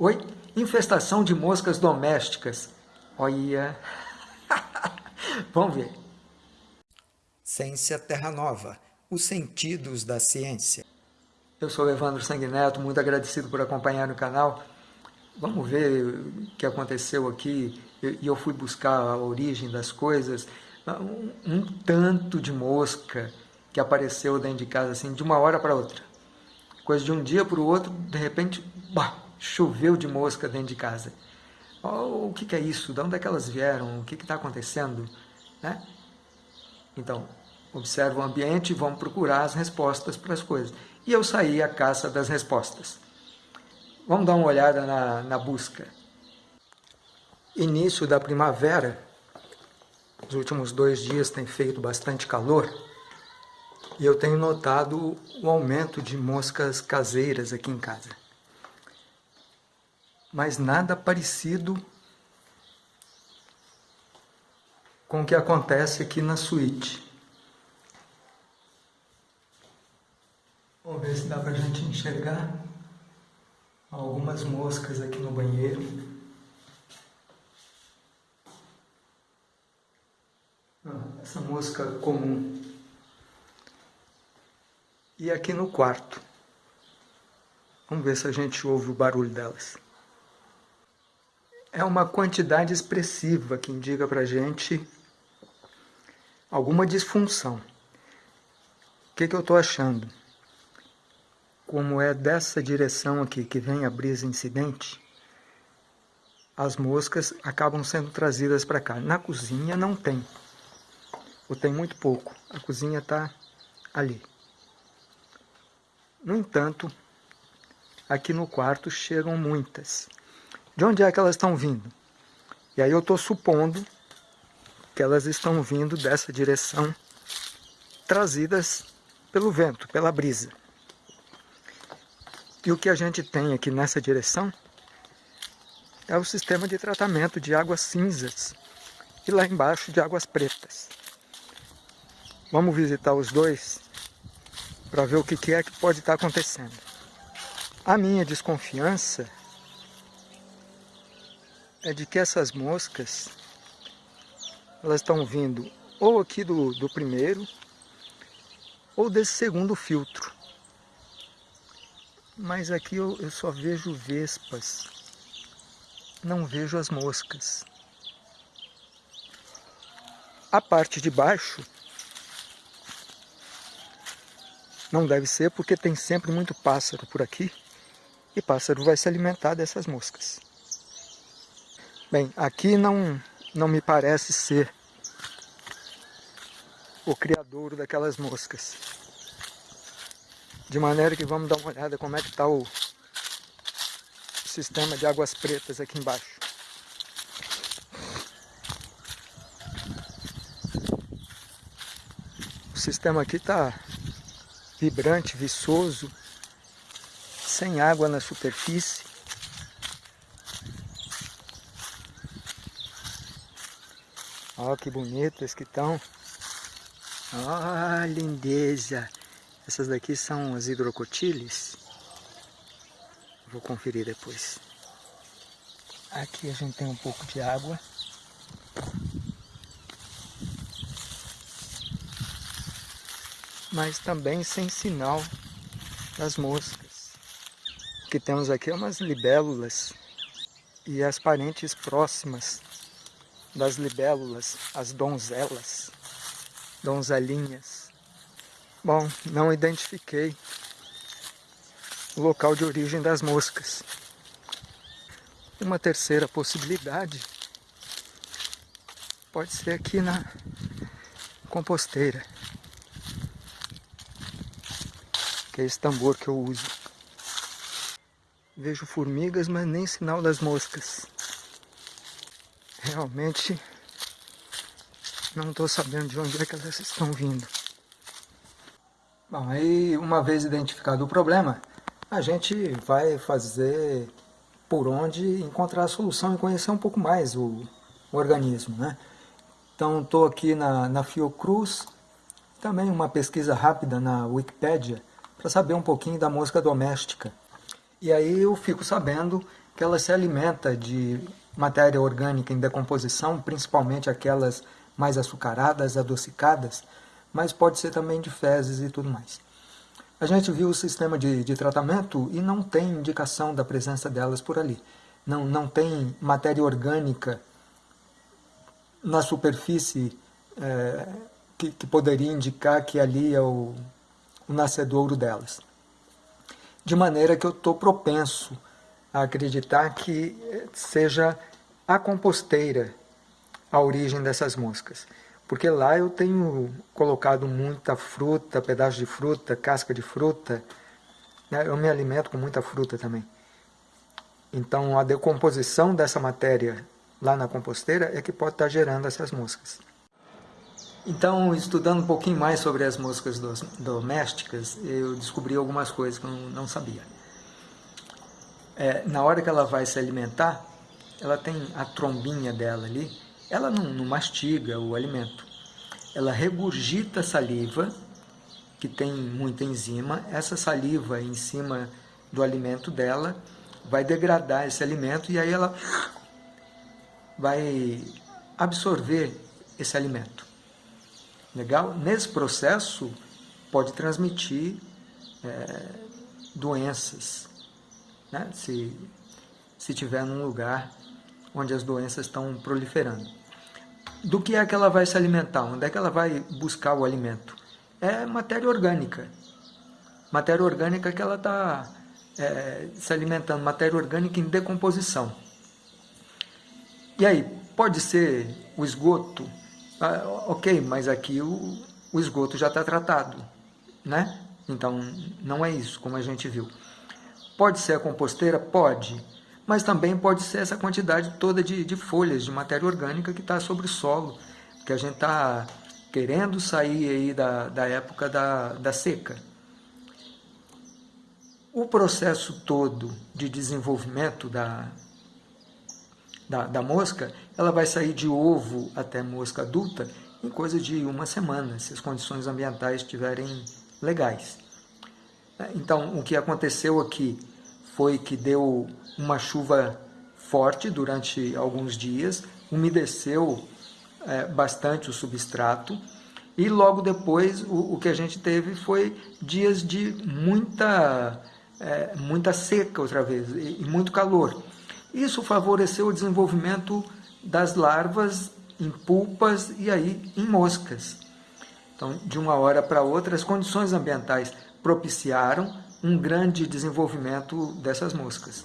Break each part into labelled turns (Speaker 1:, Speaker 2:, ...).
Speaker 1: Oi? Infestação de moscas domésticas. Olha... Vamos ver.
Speaker 2: Ciência Terra Nova. Os sentidos da ciência.
Speaker 1: Eu sou Evandro Sanguineto, muito agradecido por acompanhar o canal. Vamos ver o que aconteceu aqui. E eu fui buscar a origem das coisas. Um, um tanto de mosca que apareceu dentro de casa, assim, de uma hora para outra. Coisa de um dia para o outro, de repente, bah, choveu de mosca dentro de casa. Oh, o que, que, é isso? De onde é que elas vieram? O que está acontecendo? Né? Então, observa o ambiente e vamos procurar as respostas para as coisas. E eu saí à caça das respostas. Vamos dar uma olhada na, na busca. Início da primavera, os últimos dois dias tem feito bastante calor, e eu tenho notado o aumento de moscas caseiras aqui em casa. Mas nada parecido com o que acontece aqui na suíte. Vamos ver se dá para a gente enxergar algumas moscas aqui no banheiro. Ah, essa mosca comum e aqui no quarto. Vamos ver se a gente ouve o barulho delas. É uma quantidade expressiva que indica para a gente alguma disfunção. O que, que eu estou achando? Como é dessa direção aqui que vem a brisa incidente, as moscas acabam sendo trazidas para cá. Na cozinha não tem, ou tem muito pouco. A cozinha está ali. No entanto, aqui no quarto chegam muitas. De onde é que elas estão vindo? E aí eu estou supondo que elas estão vindo dessa direção, trazidas pelo vento, pela brisa. E o que a gente tem aqui nessa direção é o sistema de tratamento de águas cinzas e lá embaixo de águas pretas. Vamos visitar os dois para ver o que é que pode estar acontecendo. A minha desconfiança é de que essas moscas elas estão vindo ou aqui do, do primeiro ou desse segundo filtro. Mas aqui eu, eu só vejo vespas, não vejo as moscas. A parte de baixo Não deve ser porque tem sempre muito pássaro por aqui e pássaro vai se alimentar dessas moscas. Bem, aqui não, não me parece ser o criadouro daquelas moscas. De maneira que vamos dar uma olhada como é que está o sistema de águas pretas aqui embaixo. O sistema aqui está vibrante, viçoso, sem água na superfície. Olha que bonitas que estão. Olha lindeza. Essas daqui são as hidrocotiles. Vou conferir depois. Aqui a gente tem um pouco de água. mas também sem sinal das moscas. O que temos aqui é umas libélulas e as parentes próximas das libélulas, as donzelas, donzelinhas. Bom, não identifiquei o local de origem das moscas. Uma terceira possibilidade pode ser aqui na composteira. que é esse tambor que eu uso. Vejo formigas, mas nem sinal das moscas. Realmente não estou sabendo de onde é que elas estão vindo. Bom, aí uma vez identificado o problema, a gente vai fazer por onde encontrar a solução e conhecer um pouco mais o, o organismo, né? Então estou aqui na, na Fiocruz, também uma pesquisa rápida na Wikipédia, para saber um pouquinho da mosca doméstica. E aí eu fico sabendo que ela se alimenta de matéria orgânica em decomposição, principalmente aquelas mais açucaradas, adocicadas, mas pode ser também de fezes e tudo mais. A gente viu o sistema de, de tratamento e não tem indicação da presença delas por ali. Não, não tem matéria orgânica na superfície é, que, que, poderia indicar que ali é o, o nascedouro delas. De maneira que eu estou propenso a acreditar que seja a composteira a origem dessas moscas. Porque lá eu tenho colocado muita fruta, pedaço de fruta, casca de fruta. Né? Eu me alimento com muita fruta também. Então a decomposição dessa matéria lá na composteira é que pode estar gerando essas moscas. Então, estudando um pouquinho mais sobre as moscas domésticas, eu descobri algumas coisas que eu não sabia. É, na hora que ela vai se alimentar, ela tem a trombinha dela ali, ela não, não mastiga o alimento. Ela regurgita saliva, que tem muita enzima, essa saliva em cima do alimento dela vai degradar esse alimento e aí ela vai absorver esse alimento. Legal? Nesse processo pode transmitir é, doenças, né? se, se tiver num lugar onde as doenças estão proliferando. Do que é que ela vai se alimentar? Onde é que ela vai buscar o alimento? É matéria orgânica. Matéria orgânica que ela está é, se alimentando, matéria orgânica em decomposição. E aí, pode ser o esgoto? Ah, ok, mas aqui o, o esgoto já está tratado, né? Então, não é isso, como a gente viu. Pode ser a composteira? Pode mas também pode ser essa quantidade toda de, de folhas, de matéria orgânica que está sobre o solo, que a gente está querendo sair aí da, da época da, da seca. O processo todo de desenvolvimento da, da, da, mosca, ela vai sair de ovo até mosca adulta em coisa de uma semana, se as condições ambientais estiverem legais. Então, o que aconteceu aqui foi que deu uma chuva forte durante alguns dias, umedeceu é, bastante o substrato e logo depois o, o, que a gente teve foi dias de muita, é, muita seca outra vez e, e muito calor. Isso favoreceu o desenvolvimento das larvas em pulpas e aí em moscas. Então, de uma hora para outra, as condições ambientais propiciaram um grande desenvolvimento dessas moscas.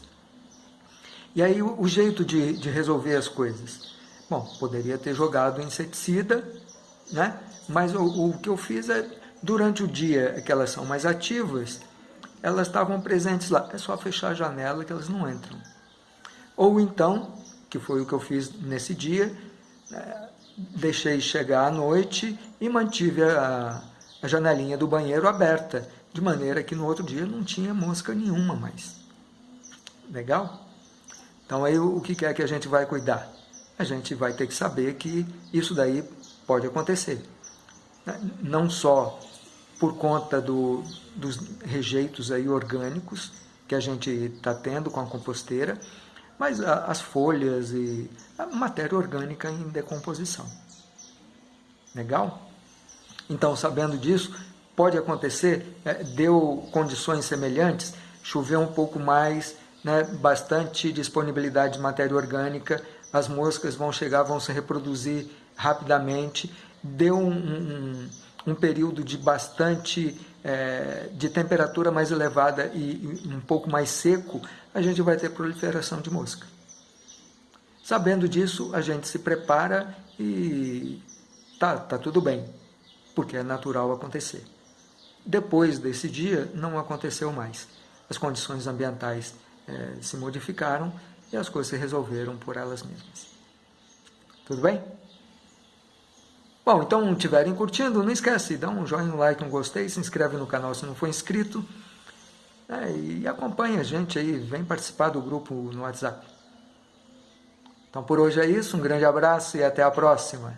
Speaker 1: E aí o, jeito de, de, resolver as coisas? Bom, poderia ter jogado inseticida, né? mas o, o que eu fiz é, durante o dia que elas são mais ativas, elas estavam presentes lá. É só fechar a janela que elas não entram. Ou então, que foi o que eu fiz nesse dia, é, deixei chegar à noite e mantive a, a janelinha do banheiro aberta, de maneira que no outro dia não tinha mosca nenhuma mais. Legal? Então aí o que é que a gente vai cuidar? A gente vai ter que saber que isso daí pode acontecer. Não só por conta do, dos rejeitos aí orgânicos que a gente está tendo com a composteira, mas a, as folhas e a matéria orgânica em decomposição. Legal? Então, sabendo disso, pode acontecer, é, deu condições semelhantes, chover um pouco mais, né, bastante disponibilidade de matéria orgânica, as moscas vão chegar, vão se reproduzir rapidamente, deu um, um, um período de bastante, é, de temperatura mais elevada e, e um pouco mais seco, a gente vai ter proliferação de mosca. Sabendo disso, a gente se prepara e tá, tá tudo bem, porque é natural acontecer. Depois desse dia, não aconteceu mais. As condições ambientais é, se modificaram e as coisas se resolveram por elas mesmas. Tudo bem? Bom, então, tiverem curtindo, não esquece, dá um joinha, um like, um gostei, se inscreve no canal se não for inscrito é, e acompanha a gente aí, vem participar do grupo no WhatsApp. Então, por hoje é isso, um grande abraço e até a próxima.